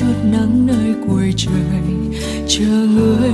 chút nắng nơi cuối trời. Chờ người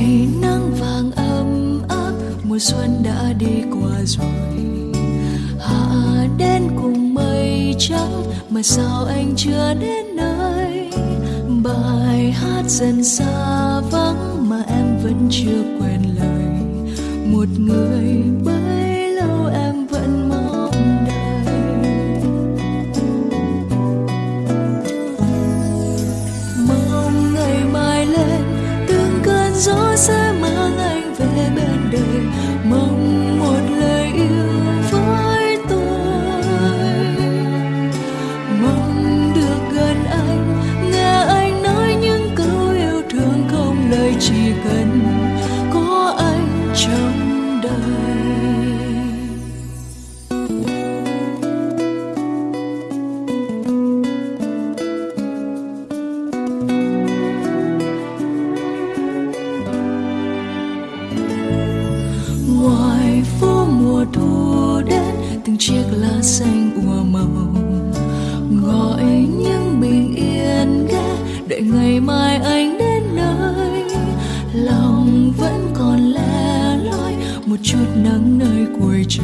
ngày nắng vàng ấm áp, mùa xuân đã đi qua rồi. Hạ đến cùng mây trắng, mà sao anh chưa đến nơi? Bài hát dần xa vắng mà em vẫn chưa quên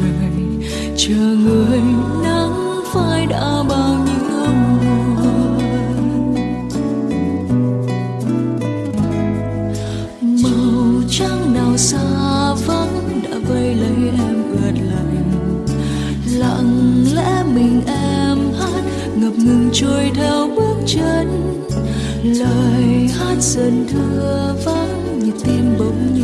trời, chờ người nắng phai đã bao nhiêu mùa màu trắng nào xa vắng đã vây lấy em ướt lạnh lặng lẽ mình em hát, ngập ngừng trôi theo bước chân. Lời hát dần thưa vắng như tim bỗng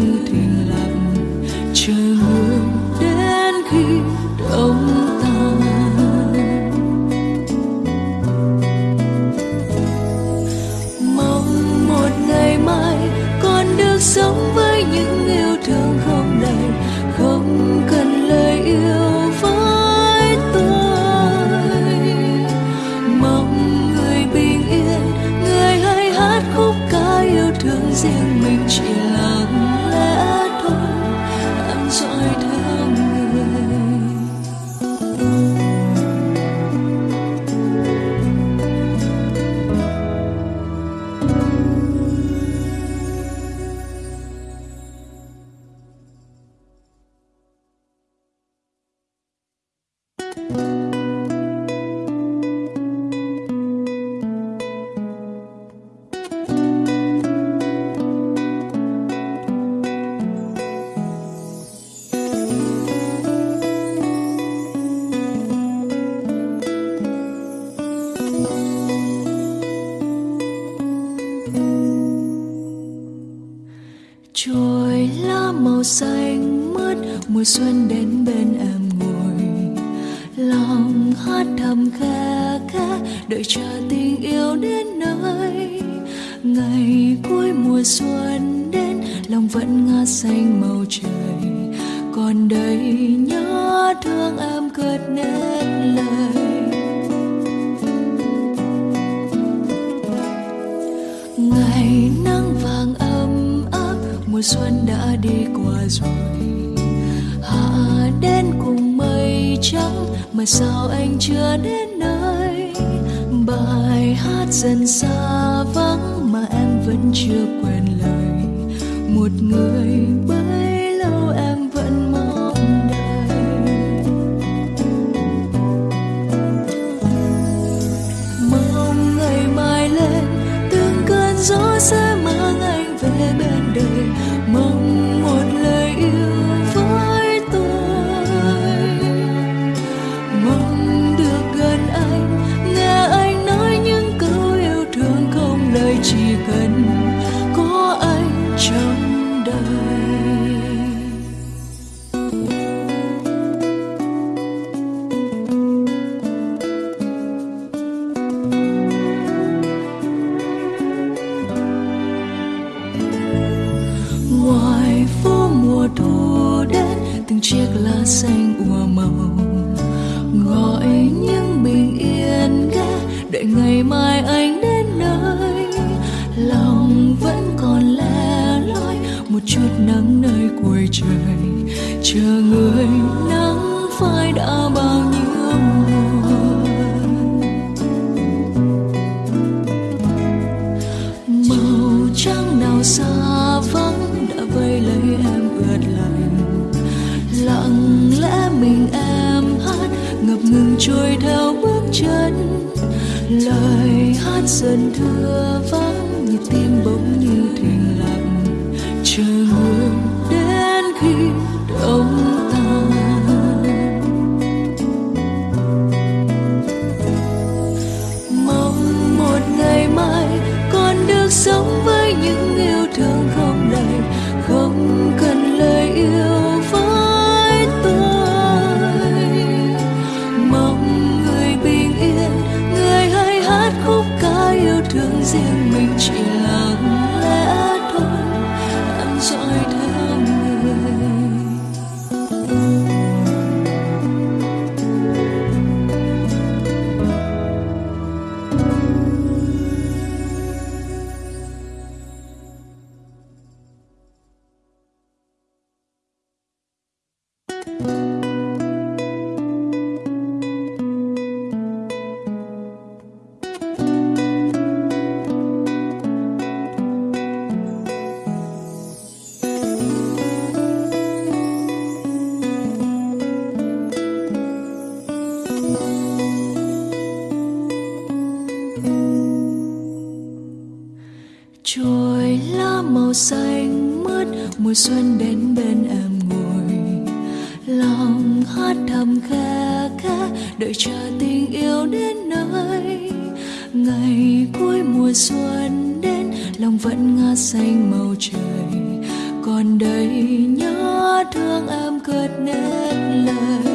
mùa xuân đến, lòng vẫn ngã xanh màu trời. Còn đây nhớ thương em cất nên lời. Ngày nắng vàng ấm áp, mùa xuân đã đi qua rồi. Hạ đến cùng mây trắng, mà sao anh chưa đến nơi? Bài hát dần xa chưa quên đã bao nhiêu mùa màu trắng nào xa vắng đã vây lấy em ướt lạnh. Lặng lẽ mình em hát, ngập ngừng trôi theo bước chân. Lời hát dần thưa vắng trôi lá màu xanh mướt, mùa xuân đến bên em ngồi. Lòng hát thầm khe khẽ đợi chờ tình yêu đến nơi. Ngày cuối mùa xuân đến, lòng vẫn ngát xanh màu trời. Còn đây nhớ thương em cất nét lời.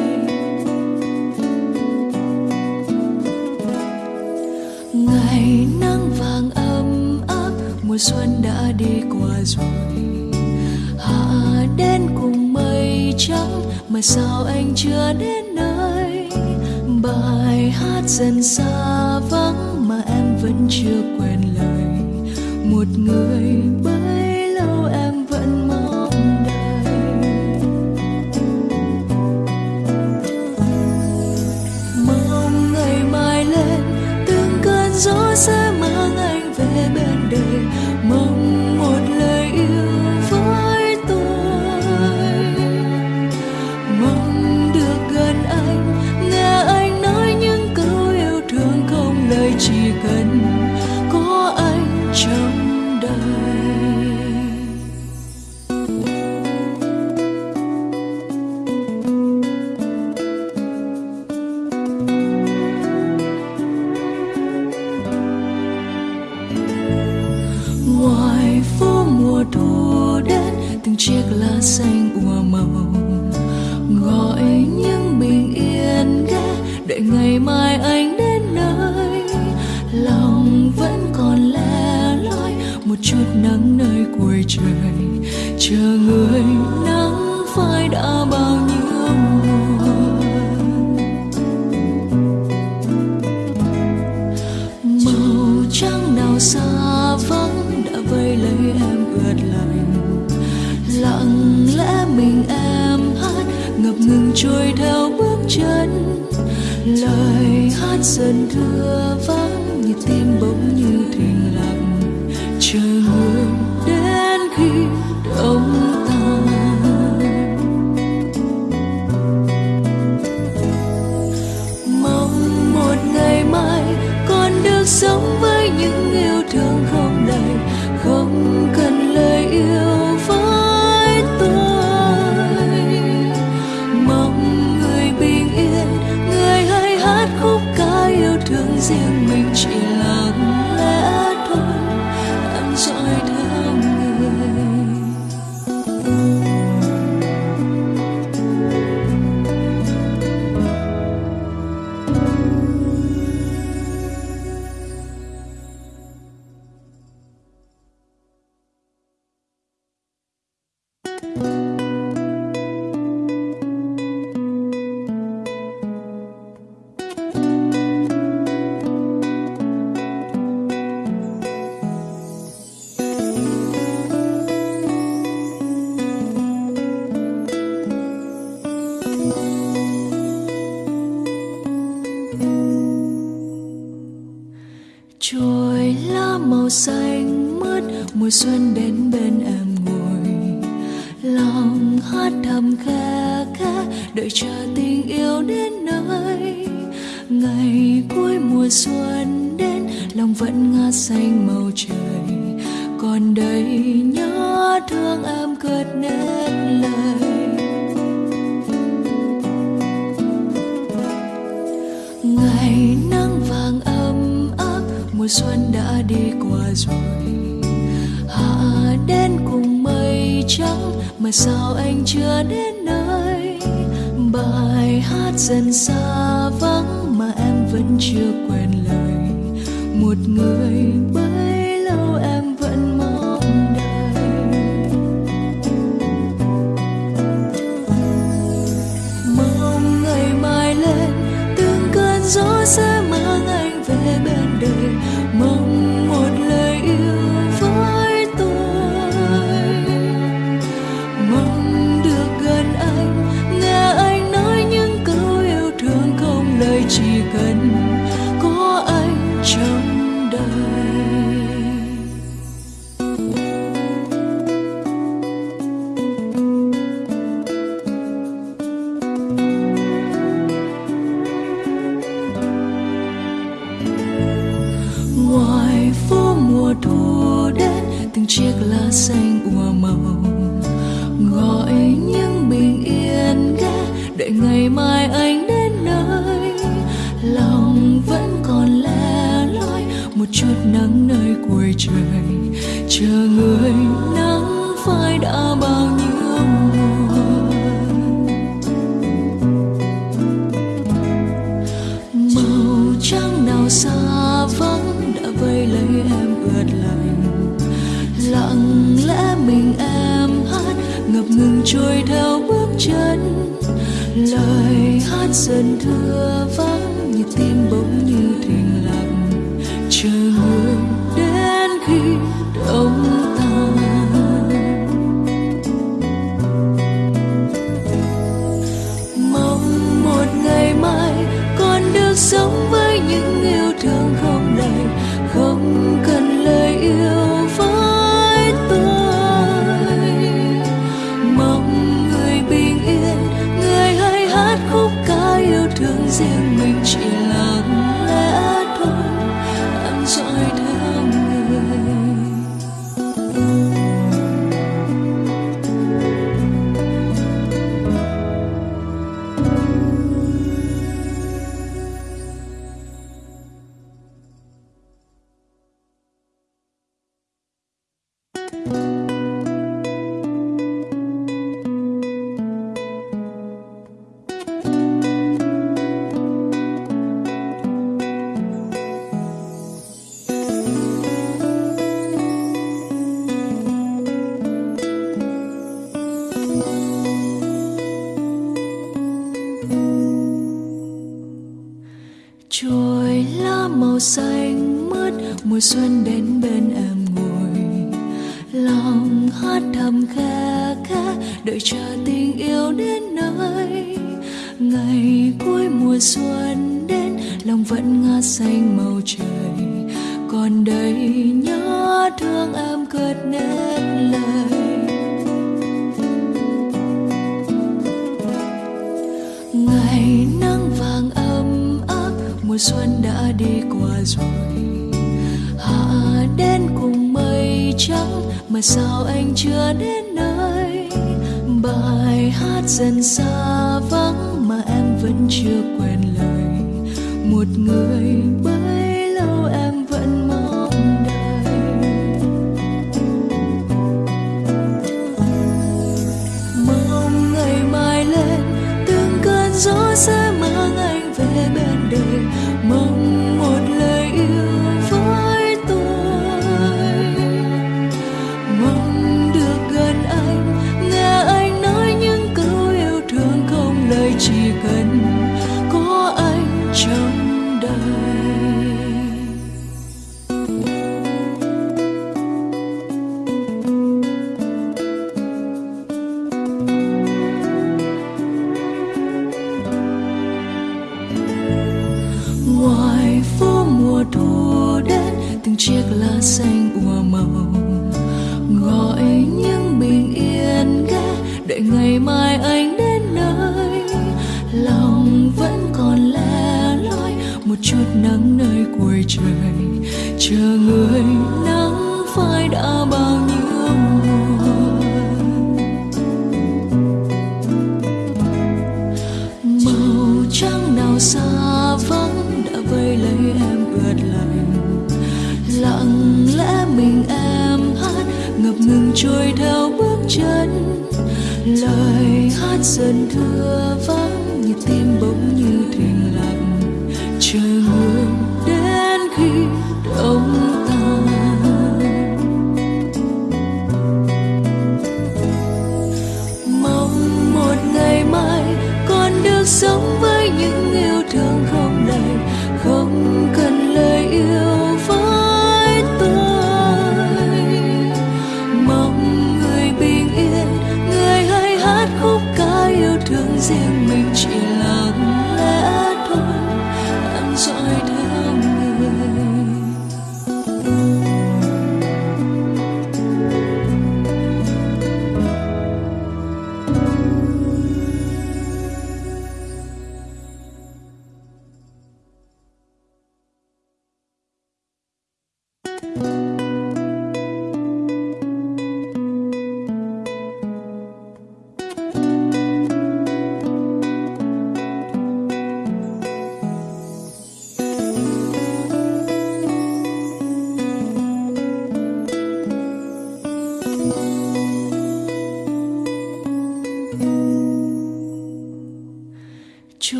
Xuân đã đi qua rồi. Hạ đến cùng mây trắng, mà sao anh chưa đến nơi? Bài hát dần xa vắng mà em vẫn chưa quên lời. Một người bấy trời. Chờ người nắng phai đã bao nhiêu mùa màu trắng nào xa vắng đã vây lấy em ướt lạnh. Lặng lẽ mình em hát, ngập ngừng trôi theo bước chân. Lời hát dần thương mùa xuân đến bên em ngồi. Lòng hát thầm khe khẽ đợi chờ tình yêu đến nơi. Ngày cuối mùa xuân đến, lòng vẫn ngát xanh màu trời mùa xuân đến bên em ngồi. Lòng hát thầm kha khá đợi chờ tình yêu đến nơi. Ngày cuối mùa xuân đến, lòng vẫn ngát xanh màu trời. Còn đây nhớ thương em cất nên mà sao anh chưa đến nơi? Bài hát dần xa vắng mà em vẫn chưa quên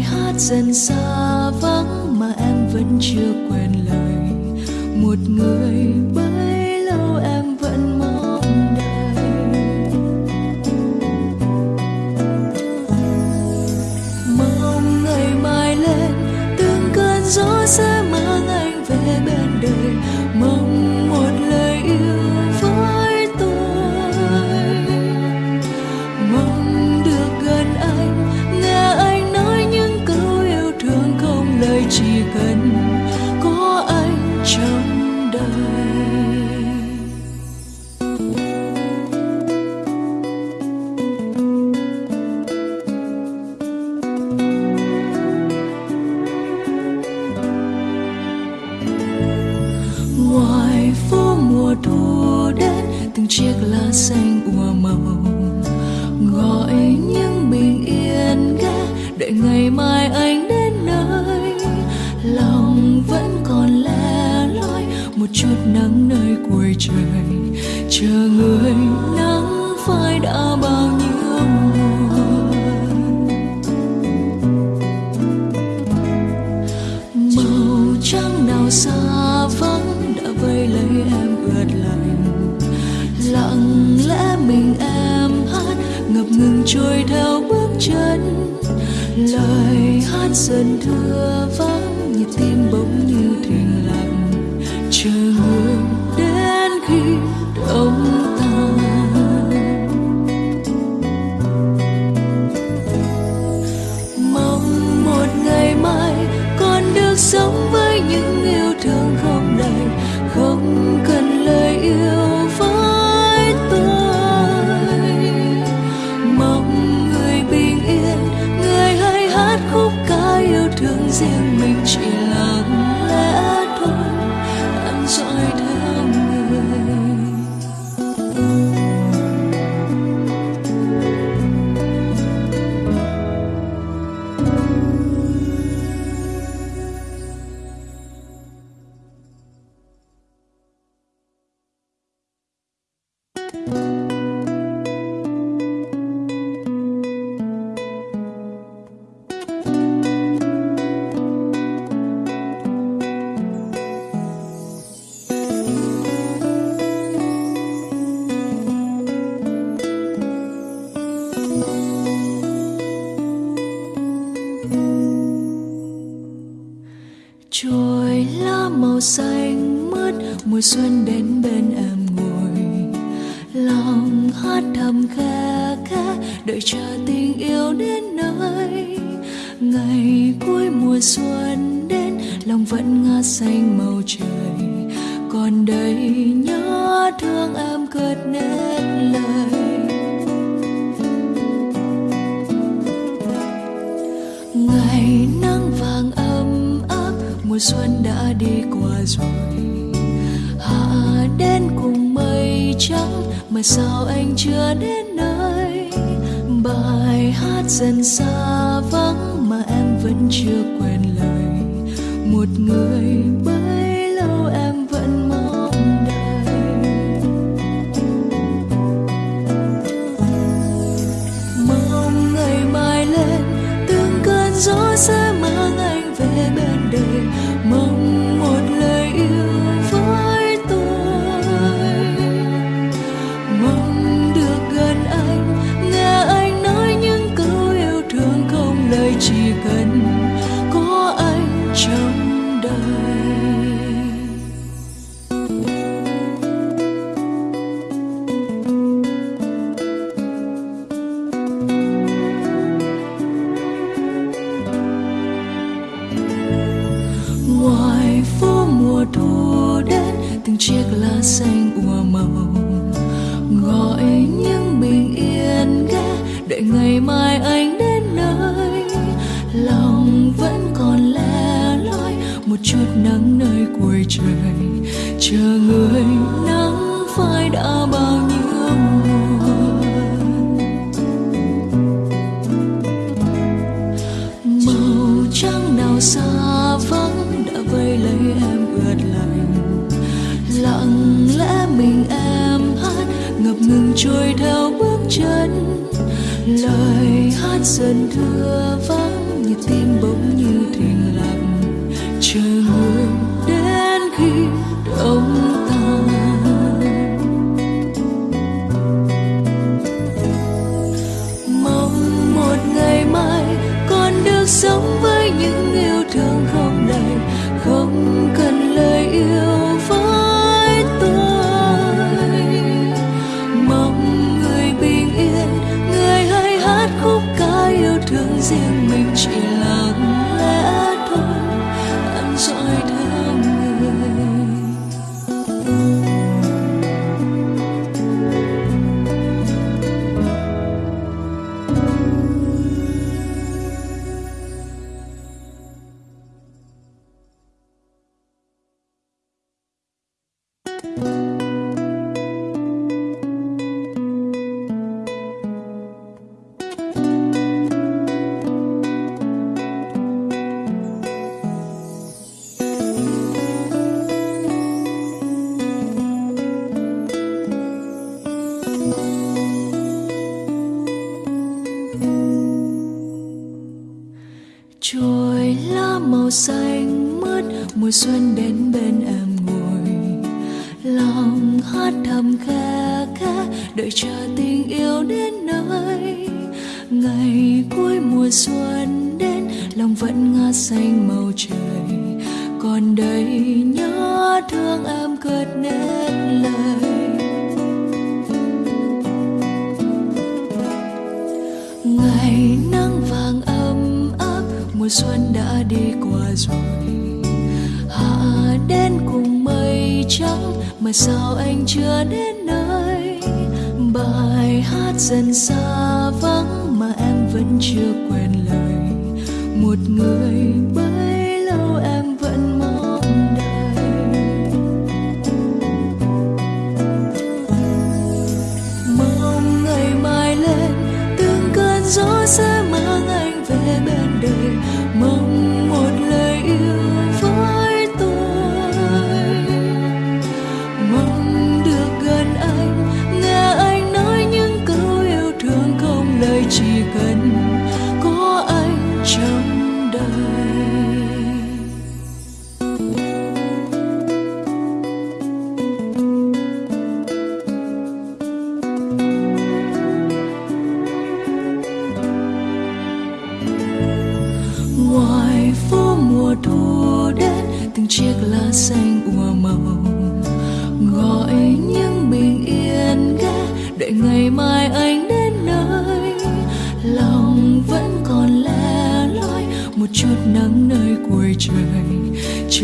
hát dần xa vắng mà em vẫn chưa quên lời. Một người bước ngoài trời chờ người nắng phai đã bao nhiêu buồn màu trắng nào xa vắng đã vây lấy em ướt lạnh. Lặng lẽ mình em hát, ngập ngừng trôi theo bước chân. Lời hát dần xuân đã đi qua rồi. Hạ đến cùng mây trắng, mà sao anh chưa đến nơi? Bài hát dần xa vắng mà em vẫn chưa quên. trôi theo bước chân. Lời hát dần thưa vắng như tim bỗng ngày cuối mùa xuân đến, lòng vẫn ngã xanh màu trời. Còn đây nhớ thương em cất nên lời. Ngày nắng vàng ấm áp, mùa xuân đã đi qua rồi. Hạ đến cùng mây trắng, mà sao anh chưa đến nơi? Bài hát dần xa vắng chưa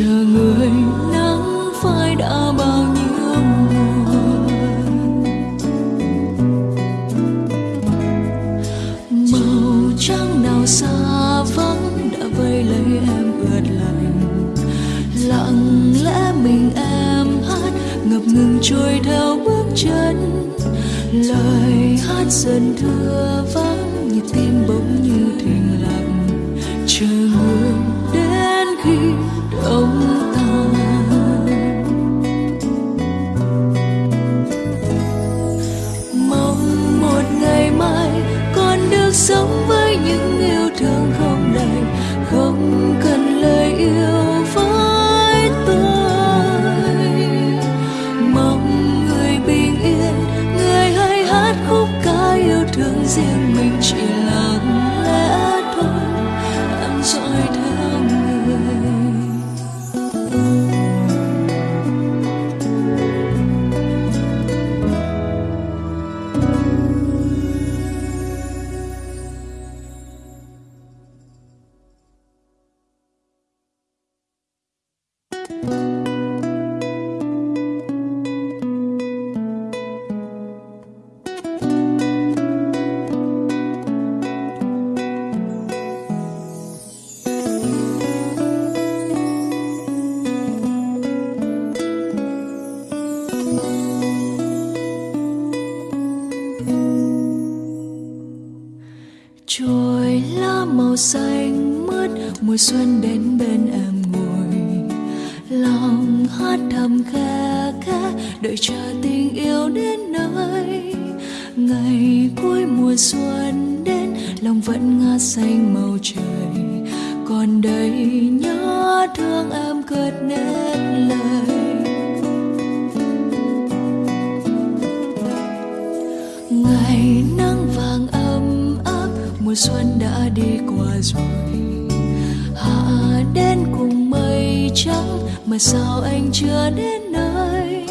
chờ người nắng phai đã bao nhiêu mùa màu trắng nào xa vắng đã vây lấy em ướt lạnh. Lặng lẽ mình em hát, ngập ngừng trôi theo bước chân. Lời hát dần thương trồi lá màu xanh mướt, mùa xuân đến bên em ngồi. Lòng hát thầm khe khẽ đợi chờ tình yêu đến nơi. Ngày cuối mùa xuân đến, lòng vẫn ngát xanh màu trời. Còn đây nhớ thương em cất nét lời. Mùa xuân đã đi qua rồi. Hạ đến cùng mây trắng, mà sao anh chưa đến nơi?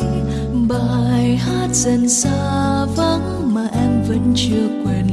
Bài hát dần xa vắng mà em vẫn chưa quên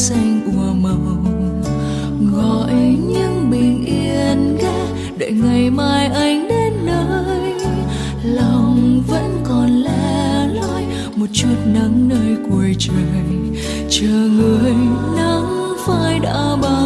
xanh ùa màu. Gọi những bình yên ghé, đợi ngày mai anh đến nơi. Lòng vẫn còn lẻ loi, một chút nắng nơi cuối trời. Chờ người nắng phai đã bao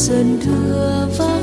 dần thưa vắng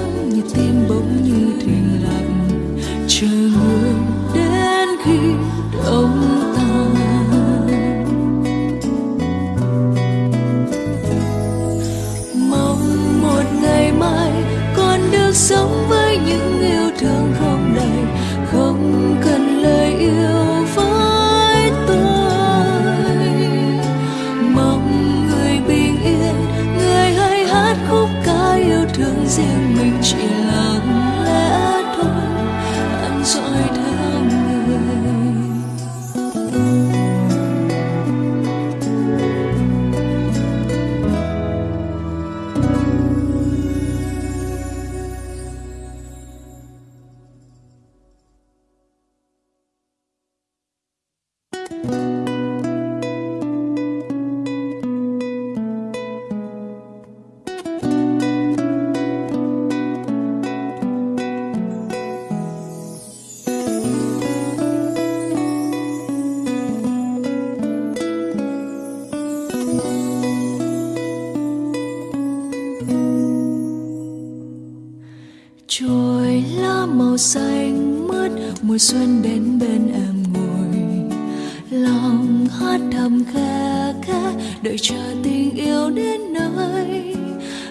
mùa xuân đến bên em ngồi. Lòng hát thầm khe khẽ đợi chờ tình yêu đến nơi.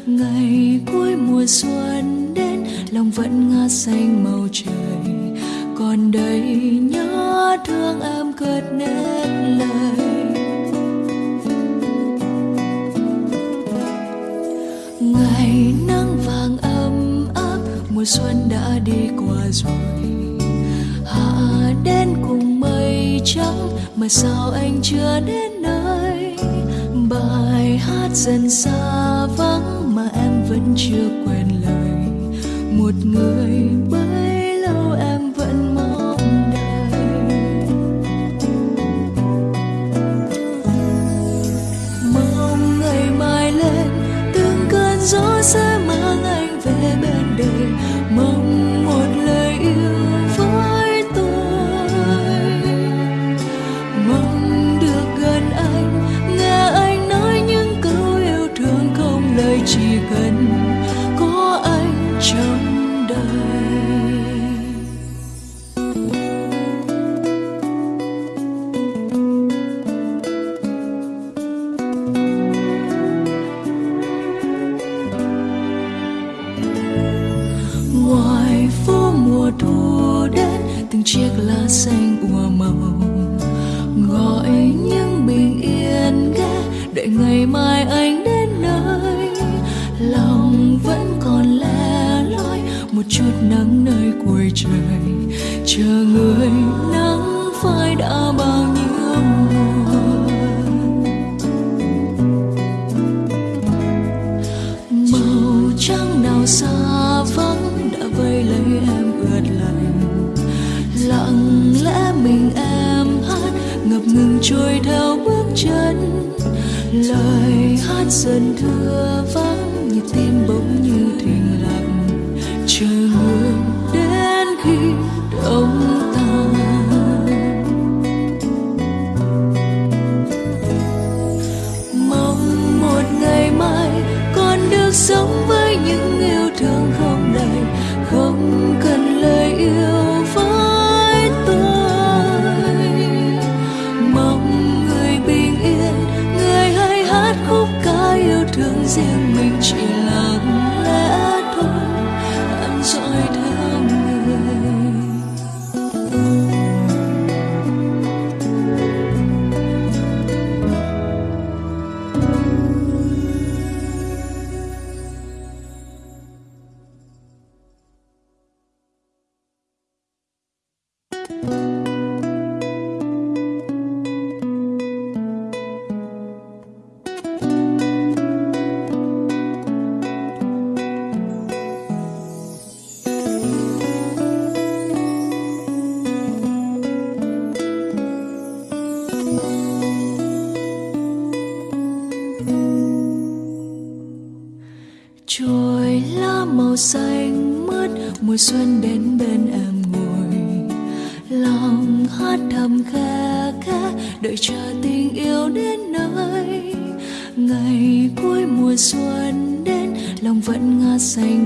Ngày cuối mùa xuân đến, lòng vẫn ngát xanh màu trời. Trắng mà mùa xuân đến bên em ngồi. Lòng hát thầm kha khá đợi chờ tình yêu đến nơi. Ngày cuối mùa xuân đến, lòng vẫn ngát xanh